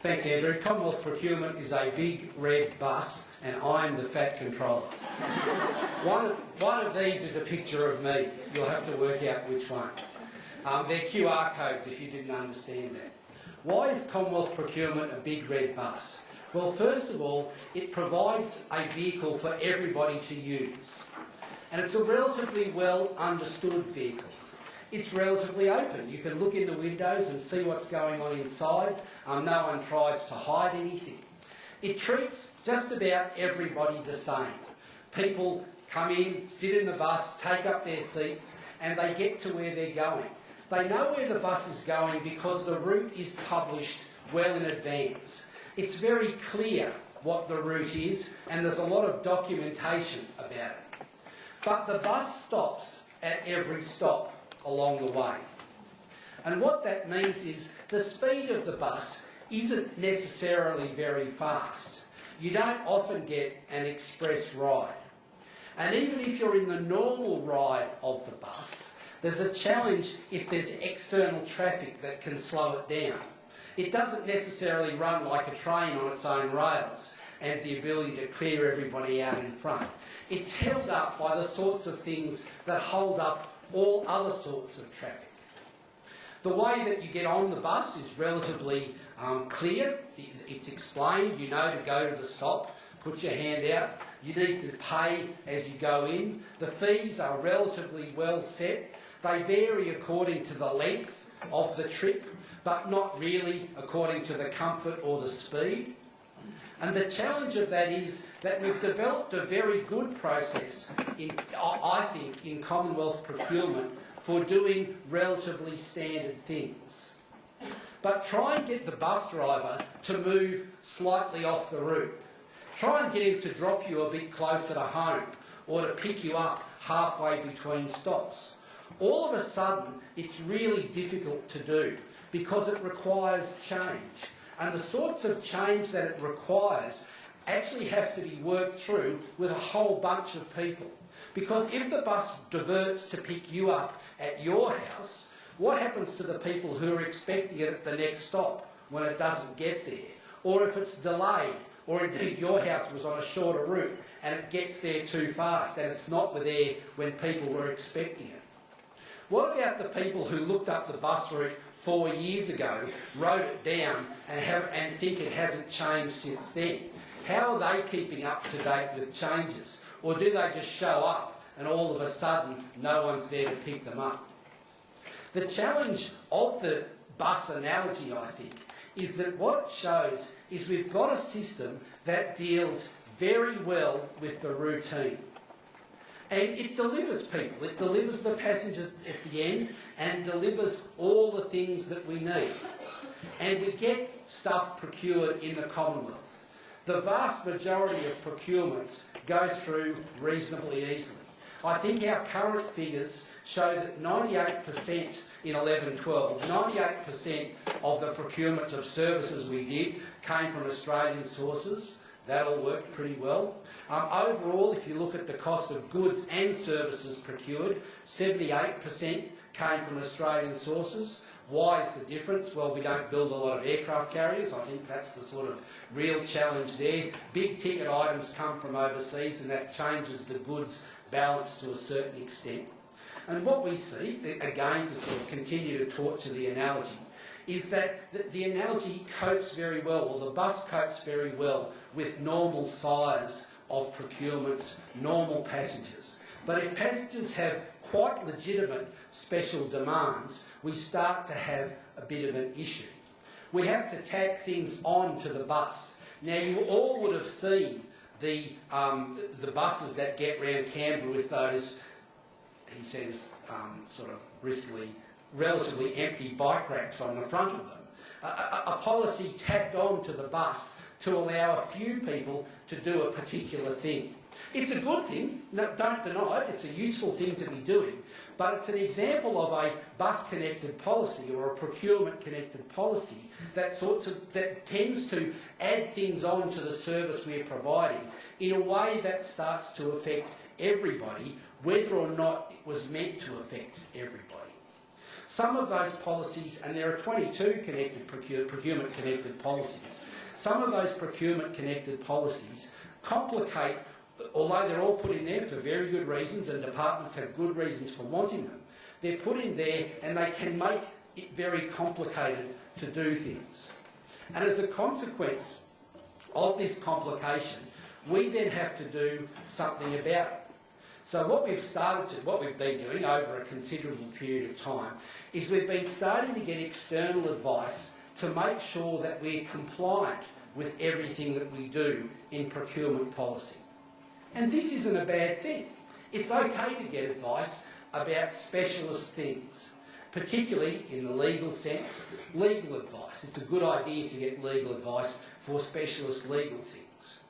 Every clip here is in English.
Thanks, Andrew. Commonwealth Procurement is a big red bus, and I'm the fat controller. one, of, one of these is a picture of me. You'll have to work out which one. Um, they're QR codes if you didn't understand that. Why is Commonwealth Procurement a big red bus? Well, first of all, it provides a vehicle for everybody to use. And it's a relatively well understood vehicle. It's relatively open. You can look in the windows and see what's going on inside. Um, no one tries to hide anything. It treats just about everybody the same. People come in, sit in the bus, take up their seats, and they get to where they're going. They know where the bus is going because the route is published well in advance. It's very clear what the route is, and there's a lot of documentation about it. But the bus stops at every stop along the way. And what that means is the speed of the bus isn't necessarily very fast. You don't often get an express ride. And even if you're in the normal ride of the bus, there's a challenge if there's external traffic that can slow it down. It doesn't necessarily run like a train on its own rails and the ability to clear everybody out in front. It's held up by the sorts of things that hold up all other sorts of traffic. The way that you get on the bus is relatively um, clear. It's explained. You know to go to the stop, put your hand out. You need to pay as you go in. The fees are relatively well set. They vary according to the length of the trip, but not really according to the comfort or the speed. And the challenge of that is that we've developed a very good process, in, I think, in Commonwealth procurement for doing relatively standard things. But try and get the bus driver to move slightly off the route. Try and get him to drop you a bit closer to home or to pick you up halfway between stops. All of a sudden, it's really difficult to do because it requires change and the sorts of change that it requires actually have to be worked through with a whole bunch of people. Because if the bus diverts to pick you up at your house, what happens to the people who are expecting it at the next stop when it doesn't get there? Or if it's delayed, or indeed your house was on a shorter route and it gets there too fast and it's not there when people were expecting it? What about the people who looked up the bus route four years ago, wrote it down and, have, and think it hasn't changed since then? How are they keeping up to date with changes? Or do they just show up and all of a sudden no one's there to pick them up? The challenge of the bus analogy, I think, is that what it shows is we've got a system that deals very well with the routine. And it delivers people. It delivers the passengers at the end and delivers all the things that we need. And we get stuff procured in the Commonwealth. The vast majority of procurements go through reasonably easily. I think our current figures show that 98% in 11-12, 98% of the procurements of services we did came from Australian sources. That all worked pretty well. Um, overall, if you look at the cost of goods and services procured, 78% came from Australian sources. Why is the difference? Well, we don't build a lot of aircraft carriers. I think that's the sort of real challenge there. Big ticket items come from overseas and that changes the goods balance to a certain extent. And what we see, again to sort of continue to torture the analogy, is that the, the analogy copes very well, or the bus copes very well with normal size of procurements, normal passengers. But if passengers have quite legitimate special demands, we start to have a bit of an issue. We have to tack things on to the bus. Now, you all would have seen the, um, the buses that get round Canberra with those, he says, um, sort of briskly, relatively empty bike racks on the front of them. A, a, a policy tacked on to the bus to allow a few people to do a particular thing. It's a good thing, no, don't deny it, it's a useful thing to be doing, but it's an example of a bus-connected policy or a procurement-connected policy that, sorts of, that tends to add things on to the service we're providing in a way that starts to affect everybody, whether or not it was meant to affect everybody. Some of those policies, and there are 22 connected procurement connected policies, some of those procurement connected policies complicate, although they're all put in there for very good reasons and departments have good reasons for wanting them, they're put in there and they can make it very complicated to do things. And as a consequence of this complication, we then have to do something about it. So what we've started to, what we've been doing over a considerable period of time is we've been starting to get external advice to make sure that we're compliant with everything that we do in procurement policy. And this isn't a bad thing. It's okay to get advice about specialist things, particularly in the legal sense, legal advice. It's a good idea to get legal advice for specialist legal things.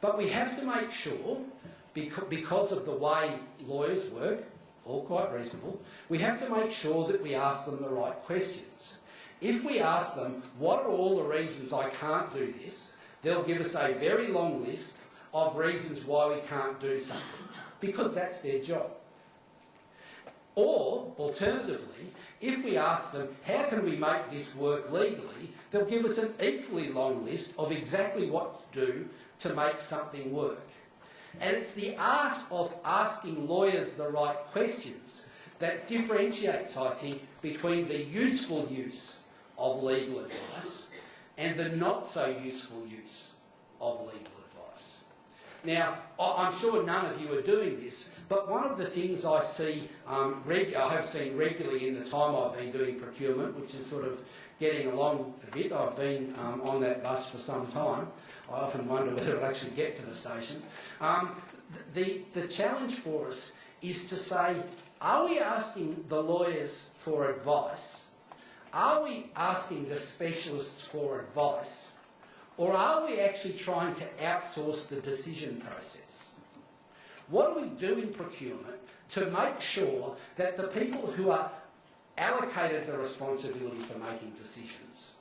But we have to make sure, because of the way lawyers work, all quite reasonable, we have to make sure that we ask them the right questions. If we ask them, what are all the reasons I can't do this, they'll give us a very long list of reasons why we can't do something, because that's their job. Or, alternatively, if we ask them, how can we make this work legally, they'll give us an equally long list of exactly what to do to make something work. And it's the art of asking lawyers the right questions that differentiates, I think, between the useful use of legal advice and the not so useful use of legal. Now, I'm sure none of you are doing this, but one of the things I see, um, I have seen regularly in the time I've been doing procurement, which is sort of getting along a bit. I've been um, on that bus for some time. I often wonder whether it'll actually get to the station. Um, the, the challenge for us is to say, are we asking the lawyers for advice are we asking the specialists for advice or are we actually trying to outsource the decision process? What do we do in procurement to make sure that the people who are allocated the responsibility for making decisions,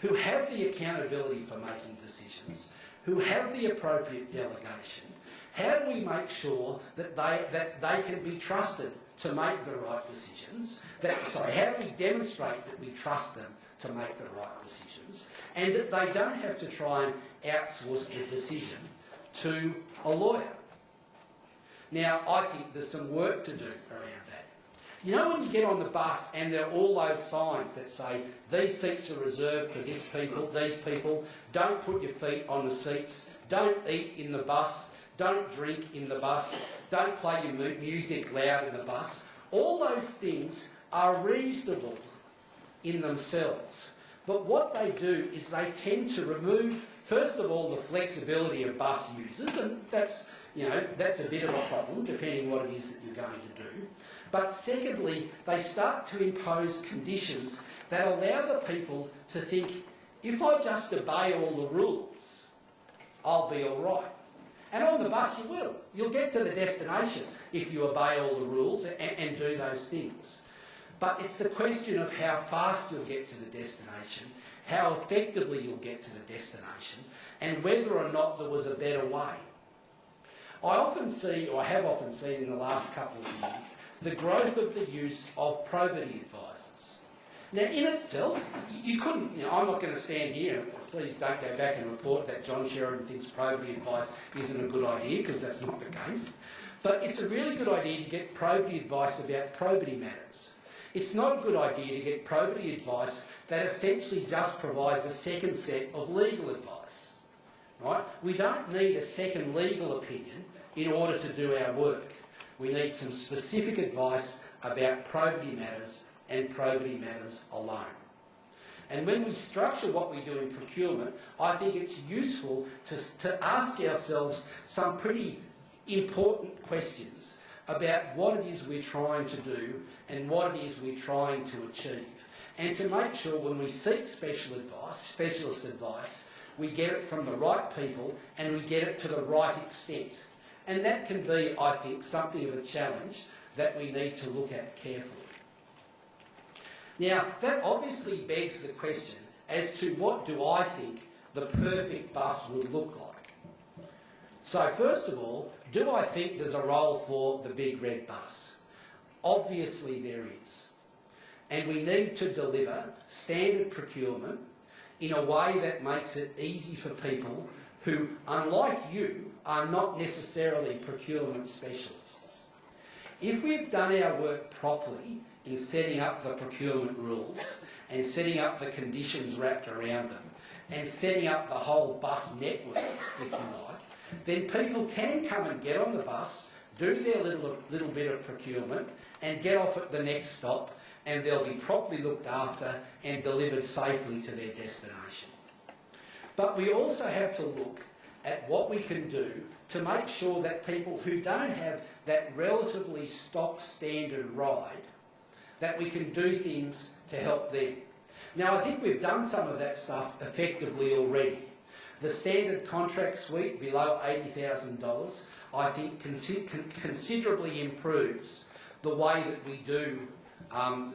who have the accountability for making decisions, who have the appropriate delegation, how do we make sure that they, that they can be trusted to make the right decisions. That, sorry, how do we demonstrate that we trust them to make the right decisions and that they don't have to try and outsource the decision to a lawyer? Now, I think there's some work to do around that. You know when you get on the bus and there are all those signs that say, these seats are reserved for this people, these people, don't put your feet on the seats, don't eat in the bus, don't drink in the bus, don't play your music loud in the bus. All those things are reasonable in themselves. But what they do is they tend to remove, first of all, the flexibility of bus users, and that's, you know, that's a bit of a problem, depending what it is that you're going to do. But secondly, they start to impose conditions that allow the people to think, if I just obey all the rules, I'll be all right. And on the bus you will. You'll get to the destination if you obey all the rules and, and do those things. But it's the question of how fast you'll get to the destination, how effectively you'll get to the destination, and whether or not there was a better way. I often see, or have often seen in the last couple of years, the growth of the use of probity advisors. Now, in itself, you couldn't, you know, I'm not going to stand here please don't go back and report that John Sheridan thinks probity advice isn't a good idea, because that's not the case. But it's a really good idea to get probity advice about probity matters. It's not a good idea to get probity advice that essentially just provides a second set of legal advice. Right? We don't need a second legal opinion in order to do our work. We need some specific advice about probity matters and probity matters alone. And when we structure what we do in procurement, I think it's useful to, to ask ourselves some pretty important questions about what it is we're trying to do and what it is we're trying to achieve. And to make sure when we seek special advice, specialist advice, we get it from the right people and we get it to the right extent. And that can be, I think, something of a challenge that we need to look at carefully. Now, that obviously begs the question as to what do I think the perfect bus would look like. So first of all, do I think there's a role for the big red bus? Obviously there is. and we need to deliver standard procurement in a way that makes it easy for people who, unlike you, are not necessarily procurement specialists. If we've done our work properly in setting up the procurement rules and setting up the conditions wrapped around them and setting up the whole bus network, if you like, then people can come and get on the bus, do their little, little bit of procurement and get off at the next stop and they'll be properly looked after and delivered safely to their destination. But we also have to look at what we can do to make sure that people who don't have that relatively stock standard ride, that we can do things to help them. Now I think we've done some of that stuff effectively already. The standard contract suite below $80,000 I think considerably improves the way that we do um,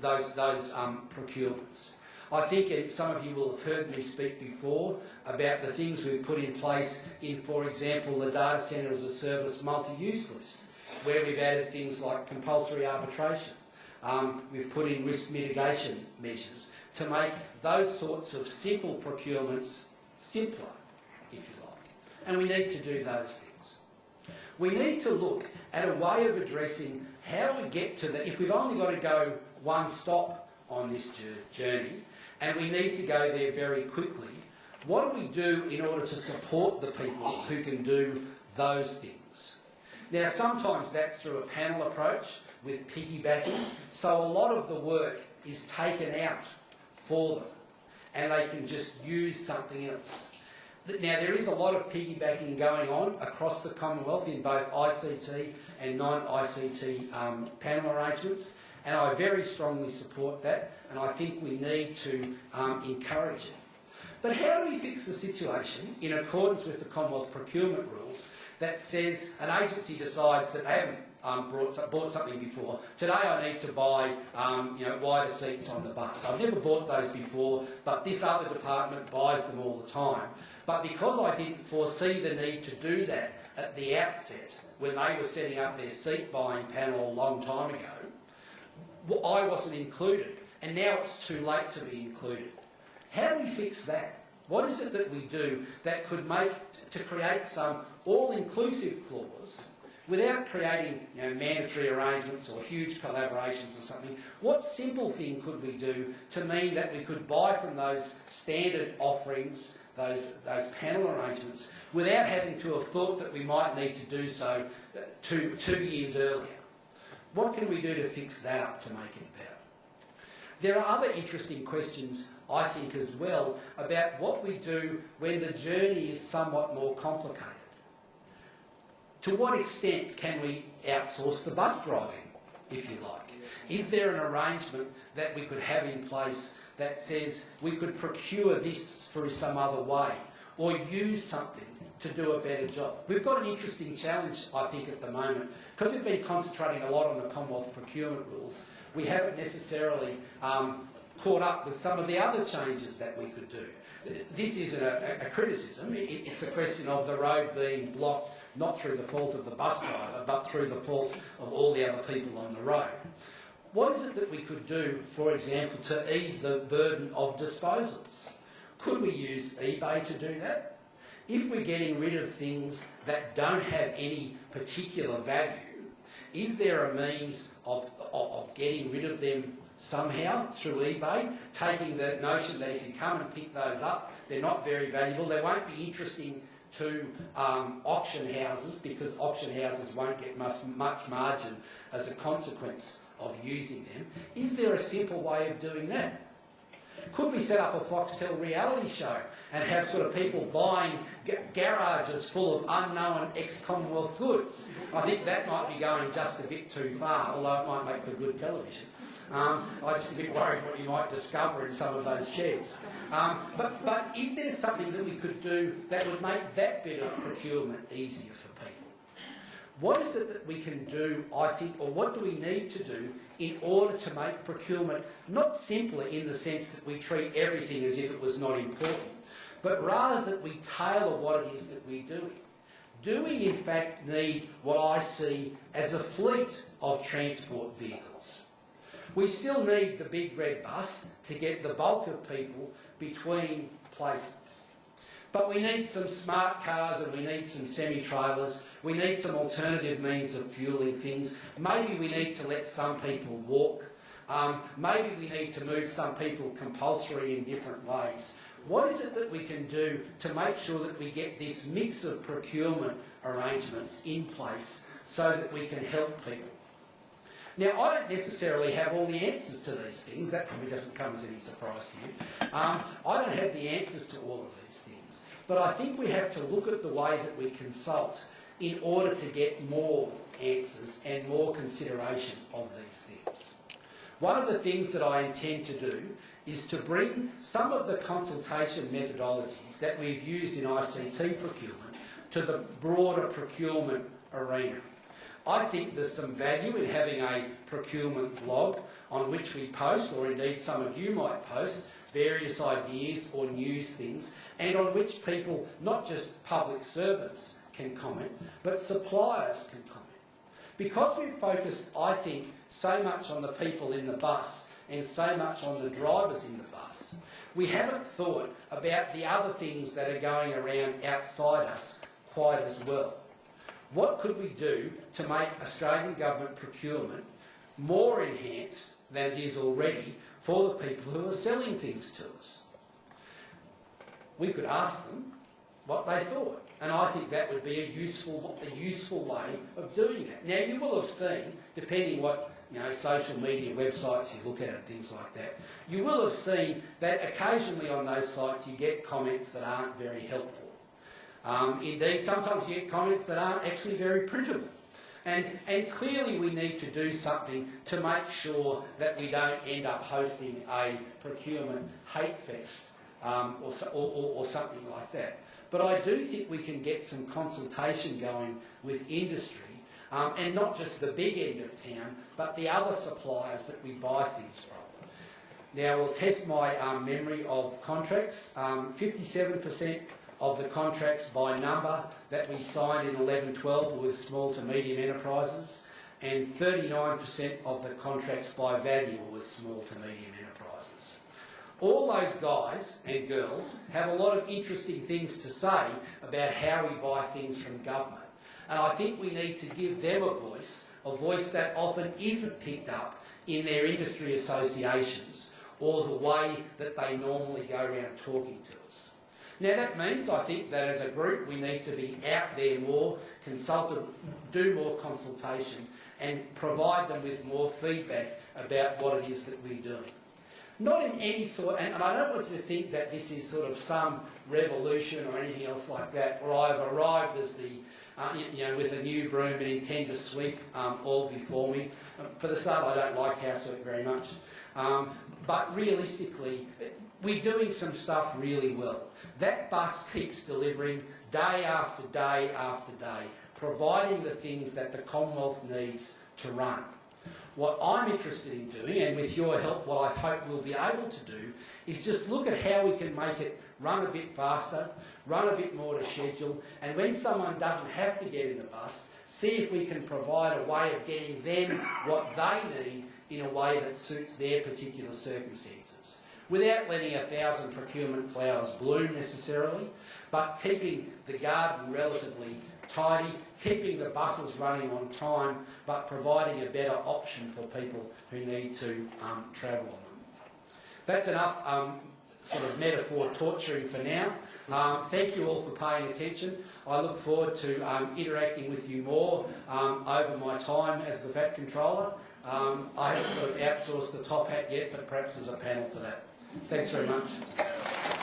those, those um, procurements. I think some of you will have heard me speak before about the things we've put in place in, for example, the data centre as a service multi-use list, where we've added things like compulsory arbitration. Um, we've put in risk mitigation measures to make those sorts of simple procurements simpler, if you like. And we need to do those things. We need to look at a way of addressing how we get to the, if we've only got to go one stop on this journey, and we need to go there very quickly, what do we do in order to support the people who can do those things? Now, sometimes that's through a panel approach with piggybacking, so a lot of the work is taken out for them, and they can just use something else. Now, there is a lot of piggybacking going on across the Commonwealth in both ICT and non-ICT um, panel arrangements, and I very strongly support that, and I think we need to um, encourage it. But how do we fix the situation in accordance with the Commonwealth procurement rules that says an agency decides that they haven't um, brought, bought something before. Today I need to buy um, you know, wider seats on the bus. I've never bought those before, but this other department buys them all the time. But because I didn't foresee the need to do that at the outset, when they were setting up their seat buying panel a long time ago, I wasn't included. And now it's too late to be included. How do we fix that? What is it that we do that could make, to create some all-inclusive clause without creating you know, mandatory arrangements or huge collaborations or something, what simple thing could we do to mean that we could buy from those standard offerings, those, those panel arrangements, without having to have thought that we might need to do so uh, two, two years earlier? What can we do to fix that up to make it better? There are other interesting questions, I think, as well, about what we do when the journey is somewhat more complicated. To what extent can we outsource the bus driving, if you like? Is there an arrangement that we could have in place that says we could procure this through some other way or use something to do a better job? We've got an interesting challenge, I think, at the moment. Because we've been concentrating a lot on the Commonwealth procurement rules, we haven't necessarily um, caught up with some of the other changes that we could do. This isn't a, a criticism, it, it's a question of the road being blocked not through the fault of the bus driver, but through the fault of all the other people on the road. What is it that we could do, for example, to ease the burden of disposals? Could we use eBay to do that? If we're getting rid of things that don't have any particular value, is there a means of, of, of getting rid of them somehow through eBay, taking the notion that if you come and pick those up, they're not very valuable, they won't be interesting to um, auction houses because auction houses won't get much, much margin as a consequence of using them. Is there a simple way of doing that? Could we set up a Foxtel reality show and have sort of people buying garages full of unknown ex-Commonwealth goods? I think that might be going just a bit too far, although it might make for good television. Um, I'm just a bit worried what you might discover in some of those sheds. Um, but, but is there something that we could do that would make that bit of procurement easier for people? What is it that we can do, I think, or what do we need to do in order to make procurement not simpler in the sense that we treat everything as if it was not important, but rather that we tailor what it is that we're doing? Do we in fact need what I see as a fleet of transport vehicles? We still need the big red bus to get the bulk of people between places. But we need some smart cars and we need some semi-trailers. We need some alternative means of fueling things. Maybe we need to let some people walk. Um, maybe we need to move some people compulsory in different ways. What is it that we can do to make sure that we get this mix of procurement arrangements in place so that we can help people? Now, I don't necessarily have all the answers to these things. That probably doesn't come as any surprise to you. Um, I don't have the answers to all of these things. But I think we have to look at the way that we consult in order to get more answers and more consideration of these things. One of the things that I intend to do is to bring some of the consultation methodologies that we've used in ICT procurement to the broader procurement arena. I think there's some value in having a procurement blog on which we post, or indeed some of you might post, various ideas or news things, and on which people, not just public servants, can comment, but suppliers can comment. Because we've focused, I think, so much on the people in the bus and so much on the drivers in the bus, we haven't thought about the other things that are going around outside us quite as well. What could we do to make Australian government procurement more enhanced than it is already for the people who are selling things to us? We could ask them what they thought. And I think that would be a useful, a useful way of doing that. Now, you will have seen, depending what you know, social media websites you look at and things like that, you will have seen that occasionally on those sites you get comments that aren't very helpful. Um, indeed, sometimes you get comments that aren't actually very printable. And, and clearly we need to do something to make sure that we don't end up hosting a procurement hate fest um, or, or, or something like that. But I do think we can get some consultation going with industry um, and not just the big end of town, but the other suppliers that we buy things from. Now we'll test my um, memory of contracts. 57% um, of the contracts by number that we signed in 11-12 with small to medium enterprises and 39% of the contracts by value with small to medium enterprises. All those guys and girls have a lot of interesting things to say about how we buy things from government. And I think we need to give them a voice, a voice that often isn't picked up in their industry associations or the way that they normally go around talking to us. Now that means, I think, that as a group we need to be out there more, consult, do more consultation and provide them with more feedback about what it is that we're doing. Not in any sort, and, and I don't want you to think that this is sort of some revolution or anything else like that, or I've arrived as the, uh, you know, with a new broom and intend to sweep um, all before me. Um, for the start, I don't like housework very much. Um, but realistically, we're doing some stuff really well. That bus keeps delivering day after day after day, providing the things that the Commonwealth needs to run. What I'm interested in doing, and with your help, what I hope we'll be able to do, is just look at how we can make it run a bit faster, run a bit more to schedule, and when someone doesn't have to get in the bus, see if we can provide a way of getting them what they need in a way that suits their particular circumstances. Without letting a thousand procurement flowers bloom necessarily, but keeping the garden relatively tidy, keeping the buses running on time, but providing a better option for people who need to um, travel on them. That's enough um, sort of metaphor torturing for now. Um, thank you all for paying attention. I look forward to um, interacting with you more um, over my time as the fat controller. Um, I haven't sort of outsourced the top hat yet, but perhaps there's a panel for that. Thanks very much.